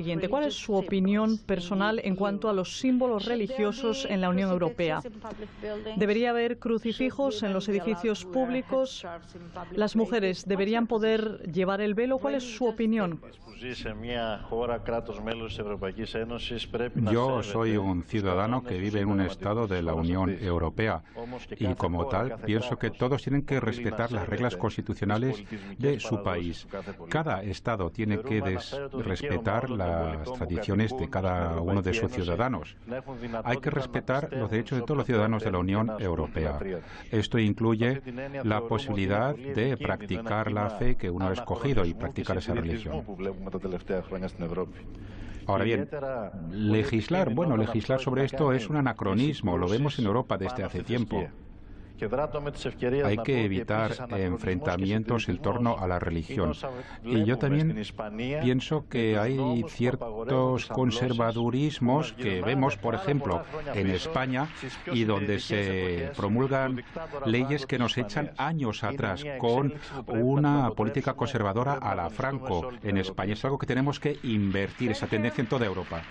siguiente. ¿Cuál es su opinión personal en cuanto a los símbolos religiosos en la Unión Europea? ¿Debería haber crucifijos en los edificios públicos? ¿Las mujeres deberían poder llevar el velo? ¿Cuál es su opinión? Yo soy un ciudadano que vive en un Estado de la Unión Europea y como tal pienso que todos tienen que respetar las reglas constitucionales de su país. Cada Estado tiene que respetar las tradiciones de cada uno de sus ciudadanos. Hay que respetar los derechos de todos los ciudadanos de la Unión Europea. Esto incluye la posibilidad de practicar la fe que uno ha escogido y practicar esa religión. Ahora bien, legislar, bueno, legislar sobre esto es un anacronismo, lo vemos en Europa desde hace tiempo. Hay que evitar enfrentamientos en torno a la religión. Y yo también pienso que hay ciertos conservadurismos que vemos, por ejemplo, en España y donde se promulgan leyes que nos echan años atrás con una política conservadora a la Franco en España. Es algo que tenemos que invertir, esa tendencia en toda Europa.